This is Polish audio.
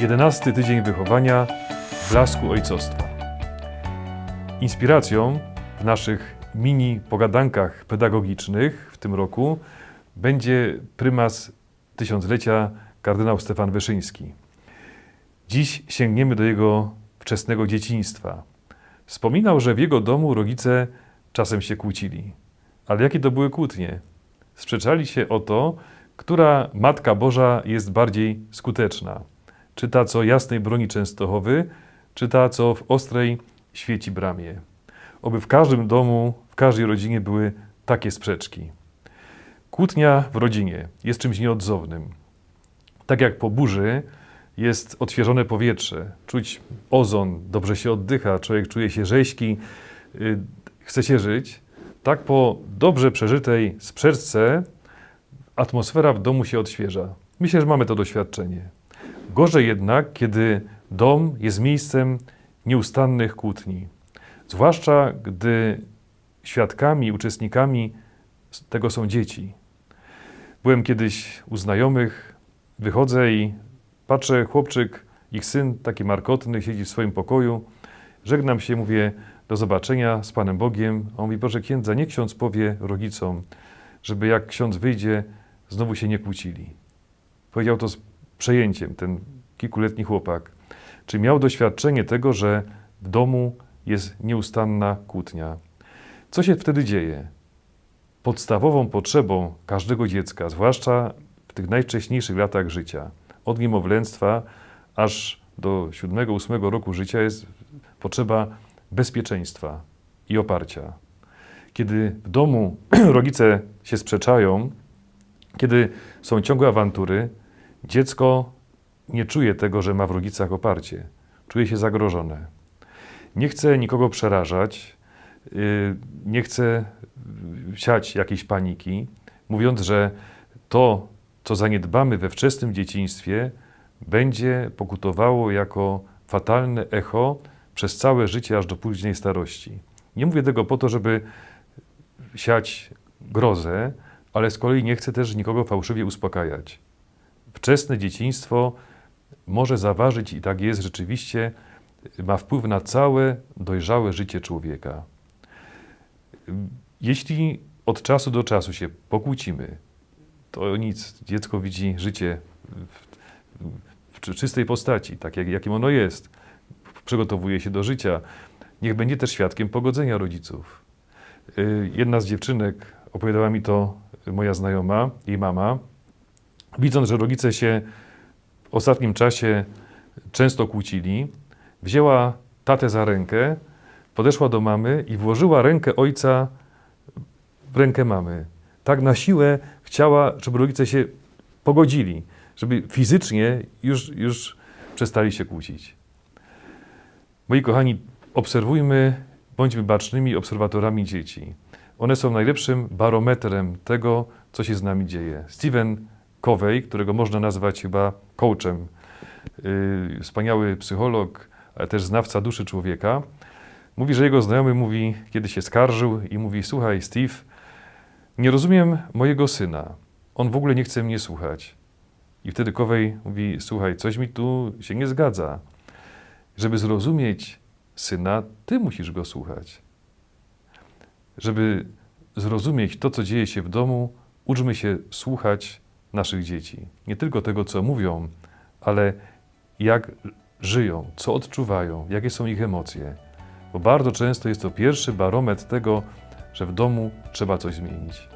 11 tydzień wychowania w blasku ojcostwa. Inspiracją w naszych mini pogadankach pedagogicznych w tym roku będzie prymas tysiąclecia kardynał Stefan Wyszyński. Dziś sięgniemy do jego wczesnego dzieciństwa. Wspominał, że w jego domu rodzice czasem się kłócili. Ale jakie to były kłótnie? Sprzeczali się o to, która Matka Boża jest bardziej skuteczna. Czy ta, co jasnej broni Częstochowy, czy ta, co w ostrej świeci bramie. Oby w każdym domu, w każdej rodzinie były takie sprzeczki. Kłótnia w rodzinie jest czymś nieodzownym. Tak jak po burzy jest odświeżone powietrze, czuć ozon, dobrze się oddycha, człowiek czuje się rzeźki, yy, chce się żyć, tak po dobrze przeżytej sprzeczce atmosfera w domu się odświeża. Myślę, że mamy to doświadczenie. Gorzej jednak, kiedy dom jest miejscem nieustannych kłótni. Zwłaszcza gdy świadkami, uczestnikami tego są dzieci. Byłem kiedyś u znajomych, wychodzę i patrzę, chłopczyk, ich syn, taki markotny, siedzi w swoim pokoju. Żegnam się, mówię do zobaczenia z Panem Bogiem. A on mówi, Boże księdza, nie ksiądz powie rodzicom, żeby jak ksiądz wyjdzie, znowu się nie kłócili. Powiedział to z przejęciem, ten kilkuletni chłopak. Czy miał doświadczenie tego, że w domu jest nieustanna kłótnia. Co się wtedy dzieje? Podstawową potrzebą każdego dziecka, zwłaszcza w tych najwcześniejszych latach życia, od niemowlęctwa aż do 7-8 roku życia jest potrzeba bezpieczeństwa i oparcia. Kiedy w domu rodzice się sprzeczają, kiedy są ciągłe awantury, dziecko nie czuje tego, że ma w rodzicach oparcie. Czuje się zagrożone. Nie chce nikogo przerażać, yy, nie chce siać jakiejś paniki, mówiąc, że to, co zaniedbamy we wczesnym dzieciństwie, będzie pokutowało jako fatalne echo przez całe życie aż do późnej starości. Nie mówię tego po to, żeby siać grozę, ale z kolei nie chcę też nikogo fałszywie uspokajać. Wczesne dzieciństwo może zaważyć, i tak jest rzeczywiście, ma wpływ na całe dojrzałe życie człowieka. Jeśli od czasu do czasu się pokłócimy, to nic. Dziecko widzi życie w, w czystej postaci, tak jak, jakim ono jest. Przygotowuje się do życia. Niech będzie też świadkiem pogodzenia rodziców. Y, jedna z dziewczynek opowiadała mi to moja znajoma, jej mama, widząc, że rodzice się w ostatnim czasie często kłócili, wzięła tatę za rękę, podeszła do mamy i włożyła rękę ojca w rękę mamy. Tak na siłę chciała, żeby rodzice się pogodzili, żeby fizycznie już, już przestali się kłócić. Moi kochani, obserwujmy, bądźmy bacznymi obserwatorami dzieci. One są najlepszym barometrem tego, co się z nami dzieje. Steven Covey, którego można nazwać chyba coachem, yy, wspaniały psycholog, ale też znawca duszy człowieka, mówi, że jego znajomy mówi, kiedy się skarżył i mówi, słuchaj Steve, nie rozumiem mojego syna, on w ogóle nie chce mnie słuchać. I wtedy Covey mówi, słuchaj, coś mi tu się nie zgadza. Żeby zrozumieć syna, ty musisz go słuchać. Żeby zrozumieć to, co dzieje się w domu, uczmy się słuchać naszych dzieci. Nie tylko tego, co mówią, ale jak żyją, co odczuwają, jakie są ich emocje. Bo bardzo często jest to pierwszy barometr tego, że w domu trzeba coś zmienić.